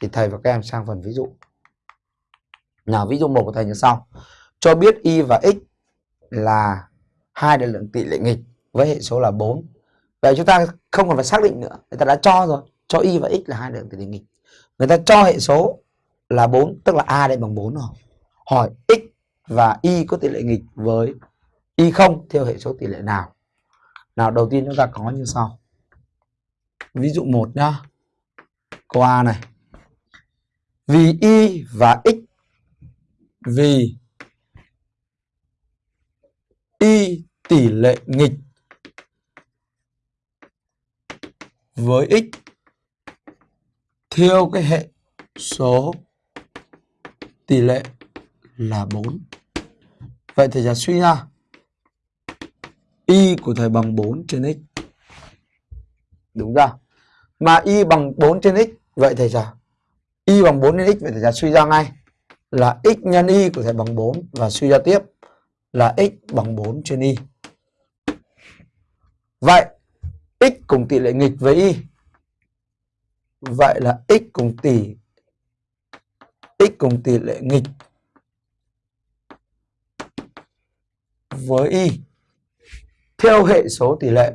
thì thầy và các em sang phần ví dụ. Nào ví dụ một của thầy như sau. Cho biết y và x là hai đại lượng tỷ lệ nghịch với hệ số là 4. Vậy chúng ta không cần phải xác định nữa, người ta đã cho rồi, cho y và x là hai đại lượng tỷ lệ nghịch. Người ta cho hệ số là 4, tức là a đây bằng 4 rồi. Hỏi x và y có tỷ lệ nghịch với y không theo hệ số tỷ lệ nào? Nào đầu tiên chúng ta có như sau. Ví dụ 1 nhá. Câu A này. Vì y và x vì y tỷ lệ nghịch với x theo cái hệ số tỷ lệ là 4. Vậy thì giờ suy ra y của thầy bằng 4 trên x. Đúng ra. Mà y bằng 4 trên x, vậy thầy sao? Y bằng 4 trên x vậy thì ta suy ra ngay là x nhân y của thầy bằng 4 và suy ra tiếp là x bằng 4 trên y. Vậy, x cùng tỷ lệ nghịch với y. Vậy là x cùng tỷ, x cùng tỷ lệ nghịch với y theo hệ số tỷ lệ